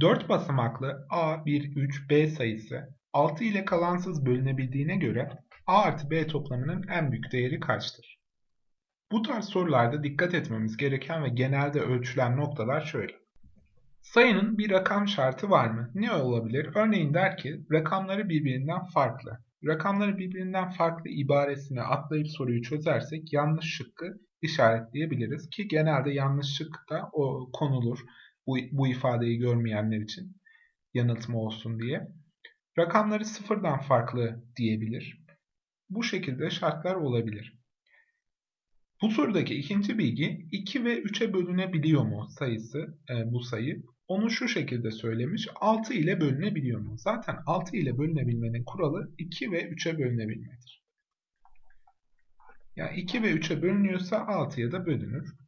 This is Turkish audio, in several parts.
4 basamaklı A, 1, 3, B sayısı 6 ile kalansız bölünebildiğine göre A artı B toplamının en büyük değeri kaçtır? Bu tarz sorularda dikkat etmemiz gereken ve genelde ölçülen noktalar şöyle. Sayının bir rakam şartı var mı? Ne olabilir? Örneğin der ki rakamları birbirinden farklı. Rakamları birbirinden farklı ibaresine atlayıp soruyu çözersek yanlış şıkkı işaretleyebiliriz ki genelde yanlış şık da o konulur bu, bu ifadeyi görmeyenler için yanıltma olsun diye. Rakamları sıfırdan farklı diyebilir. Bu şekilde şartlar olabilir. Bu sorudaki ikinci bilgi 2 ve 3'e bölünebiliyor mu sayısı e, bu sayı? Onu şu şekilde söylemiş 6 ile bölünebiliyor mu? Zaten 6 ile bölünebilmenin kuralı 2 ve 3'e bölünebilmedir. Yani 2 ve 3'e bölünüyorsa 6'ya da bölünür.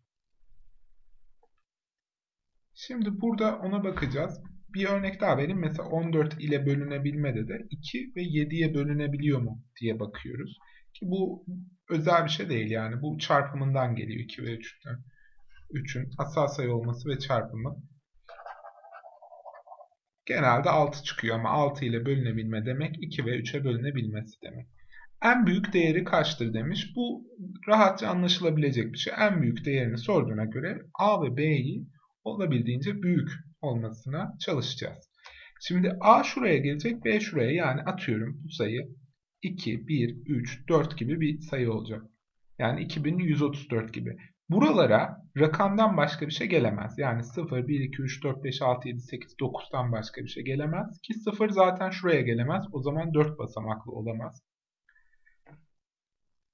Şimdi burada ona bakacağız. Bir örnek daha vereyim. Mesela 14 ile bölünebilmede de 2 ve 7'ye bölünebiliyor mu diye bakıyoruz. Ki bu özel bir şey değil yani. Bu çarpımından geliyor 2 ve 3'ten. 3'ün asal sayı olması ve çarpımı. Genelde 6 çıkıyor ama 6 ile bölünebilme demek 2 ve 3'e bölünebilmesi demek. En büyük değeri kaçtır demiş. Bu rahatça anlaşılabilecek bir şey. En büyük değerini sorduğuna göre A ve B'yi olabildiğince büyük olmasına çalışacağız. Şimdi A şuraya gelecek, B şuraya yani atıyorum bu sayı 2, 1, 3, 4 gibi bir sayı olacak. Yani 2134 gibi. Buralara rakamdan başka bir şey gelemez. Yani 0, 1, 2, 3, 4, 5, 6, 7, 8, 9'dan başka bir şey gelemez. Ki 0 zaten şuraya gelemez. O zaman 4 basamaklı olamaz.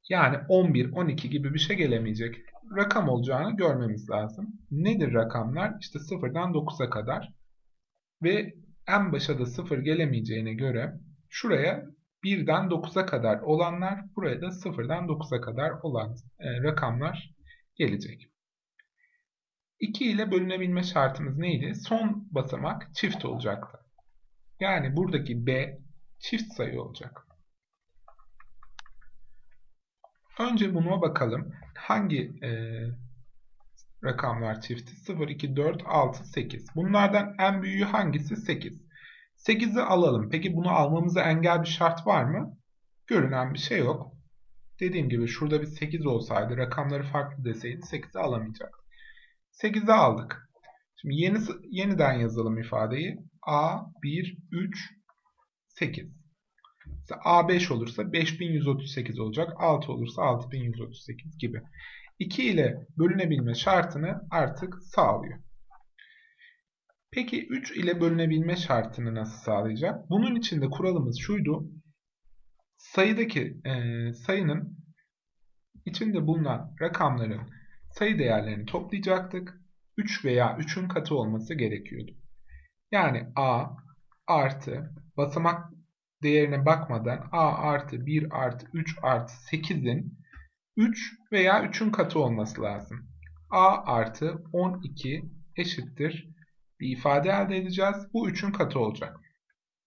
Yani 11, 12 gibi bir şey gelemeyecek. Rakam olacağını görmemiz lazım. Nedir rakamlar? İşte 0'dan 9'a kadar. Ve en başa da 0 gelemeyeceğine göre şuraya 1'den 9'a kadar olanlar buraya da 0'dan 9'a kadar olan e, rakamlar gelecek. 2 ile bölünebilme şartımız neydi? Son basamak çift olacaktı. Yani buradaki B çift sayı olacak. Önce buna bakalım. Hangi e, rakamlar çifti? 0, 2, 4, 6, 8. Bunlardan en büyüğü hangisi? 8. 8'i alalım. Peki bunu almamıza engel bir şart var mı? Görünen bir şey yok. Dediğim gibi şurada bir 8 olsaydı, rakamları farklı deseydi 8'i alamayacak. 8'i aldık. Şimdi yeni, yeniden yazalım ifadeyi. A, 1, 3, 8. Mesela A5 olursa 5138 olacak. 6 olursa 6138 gibi. 2 ile bölünebilme şartını artık sağlıyor. Peki 3 ile bölünebilme şartını nasıl sağlayacak? Bunun için de kuralımız şuydu. Sayıdaki e, sayının içinde bulunan rakamların sayı değerlerini toplayacaktık. 3 veya 3'ün katı olması gerekiyordu. Yani a artı basamak değerine bakmadan a artı 1 artı 3 artı 8'in 3 veya 3'ün katı olması lazım. a artı 12 eşittir bir ifade elde edeceğiz. Bu 3'ün katı olacak.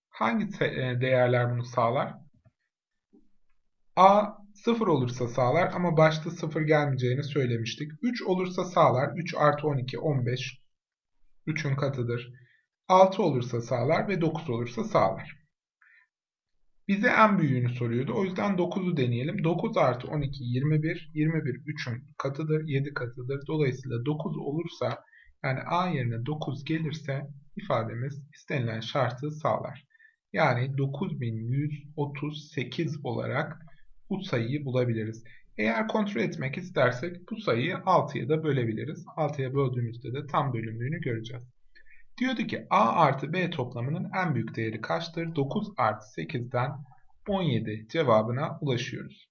Hangi e, değerler bunu sağlar? a 0 olursa sağlar ama başta 0 gelmeyeceğini söylemiştik. 3 olursa sağlar. 3 artı 12 15. 3'ün katıdır. 6 olursa sağlar ve 9 olursa sağlar. Bize en büyüğünü soruyordu. O yüzden 9'u deneyelim. 9 artı 12 21. 21 3'ün katıdır. 7 katıdır. Dolayısıyla 9 olursa yani A yerine 9 gelirse ifademiz istenilen şartı sağlar. Yani 9138 olarak bu sayıyı bulabiliriz. Eğer kontrol etmek istersek bu sayıyı 6'ya da bölebiliriz. 6'ya böldüğümüzde de tam bölümlüğünü göreceğiz. Diyordu ki A artı B toplamının en büyük değeri kaçtır? 9 artı 8'den 17 cevabına ulaşıyoruz.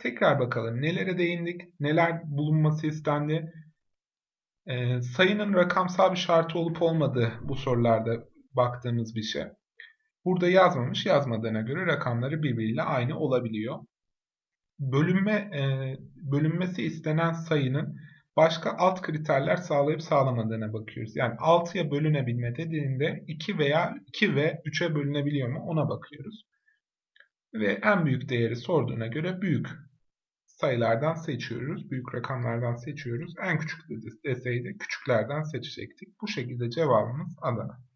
Tekrar bakalım nelere değindik, neler bulunması istendi. Ee, sayının rakamsal bir şartı olup olmadığı bu sorularda baktığımız bir şey. Burada yazmamış, yazmadığına göre rakamları birbiriyle aynı olabiliyor. Bölünme, e, bölünmesi istenen sayının başka alt kriterler sağlayıp sağlamadığına bakıyoruz. Yani 6'ya bölünebilme dediğinde 2 veya 2 ve 3'e bölünebiliyor mu ona bakıyoruz. Ve en büyük değeri sorduğuna göre büyük sayılardan seçiyoruz. Büyük rakamlardan seçiyoruz. En küçük deseydi küçüklerden seçecektik. Bu şekilde cevabımız Adana.